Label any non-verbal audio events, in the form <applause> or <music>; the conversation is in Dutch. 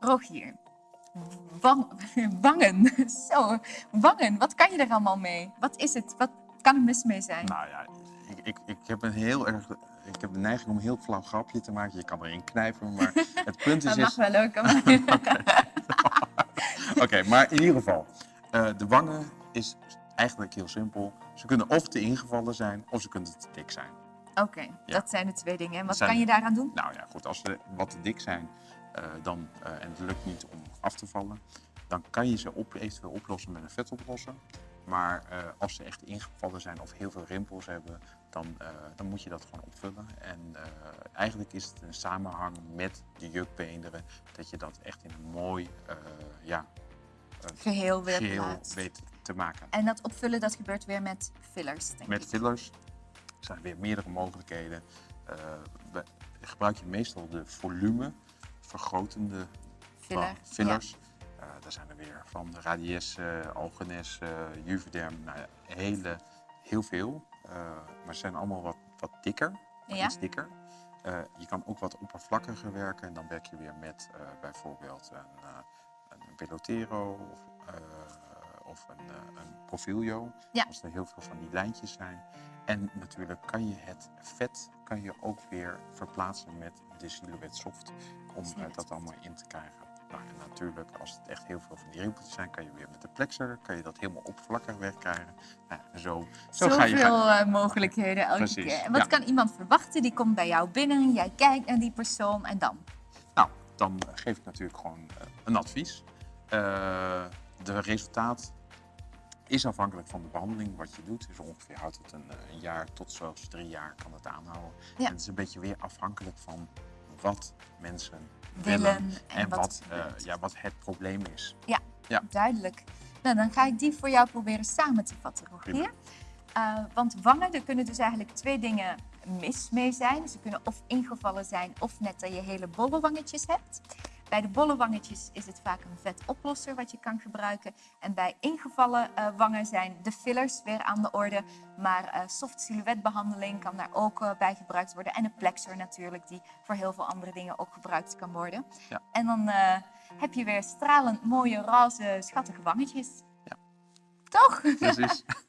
Rogier, wang, <laughs> wangen. <laughs> Zo, wangen. Wat kan je er allemaal mee? Wat is het? Wat kan er mis mee zijn? Nou ja, ik, ik, ik heb een heel erg... Ik heb de neiging om een heel flauw grapje te maken. Je kan erin knijpen, maar <laughs> het punt is... dat mag is wel ook. Oké, maar in ieder geval. eh, de wangen is eigenlijk heel simpel. Ze kunnen of te ingevallen zijn, of ze kunnen te dik zijn. Oké, dat zijn de twee dingen. En wat zijn- kan je daaraan doen? Nou ja, goed, als ze wat te dik zijn dan, eh, en het lukt niet om af te vallen, dan kan je ze op, eventueel oplossen met een vetoplosser. Maar eh, als ze echt ingevallen zijn of heel veel rimpels hebben, dan, eh, dan moet je dat gewoon opvullen. En eh, eigenlijk is het een samenhang met de jukbeenderen, dat je dat echt in een mooi eh, ja, Geheel weer geheel weet te maken. En dat opvullen, dat gebeurt weer met fillers, denk Met ik. fillers zijn er weer meerdere mogelijkheden. Eh, gebruik je meestal de volume vergrotende Filler, fillers. Eh, daar zijn er weer van Radies, eh Algenes, eh Juvederm, nou hele, heel veel. Maar ze zijn allemaal wat, wat dikker, Ja. iets dikker. Je kan ook wat oppervlakkiger werken en dan werk je weer met bijvoorbeeld een, uh, een Pelotero of, of een, uh, een Profilio. Ja. Als er heel veel van die lijntjes zijn. En natuurlijk kan je het vet kan je ook weer verplaatsen met de Silhouette Soft om uh, dat allemaal in te krijgen. Nou, en natuurlijk, als het echt heel veel van die rimpeltjes zijn, kan je weer met de plexer kan je dat helemaal oppervlakkig wegkrijgen. Nou, zo, zo ga je. Zoveel uh, mogelijkheden elke Precies, keer. En wat ja. kan iemand verwachten? Die komt bij jou binnen, jij kijkt naar die persoon en dan? Nou, dan geef ik natuurlijk gewoon een advies. Uh, de resultaat is afhankelijk van de behandeling wat je doet. Dus ongeveer houdt het een, een jaar tot zelfs drie jaar kan het aanhouden. Ja. En het is een beetje weer afhankelijk van wat mensen willen, willen en, en, wat, wat, uh, ja, wat het probleem is. Ja, Ja. duidelijk. Nou, dan ga ik die voor jou proberen samen te vatten, Rogier. Uh, want wangen, er kunnen dus eigenlijk twee dingen mis mee zijn. Ze kunnen of ingevallen zijn of net dat je hele bolle wangetjes hebt. Bij de bolle wangetjes is het vaak een vetoplosser wat je kan gebruiken. En bij ingevallen uh, wangen zijn de fillers weer aan de orde. Maar uh, soft silhouetbehandeling kan daar ook uh, bij gebruikt worden. En een plexer natuurlijk, die voor heel veel andere dingen ook gebruikt kan worden. Ja. En dan heb je weer stralend mooie, roze, schattige wangetjes. Ja. Toch? Precies. <laughs>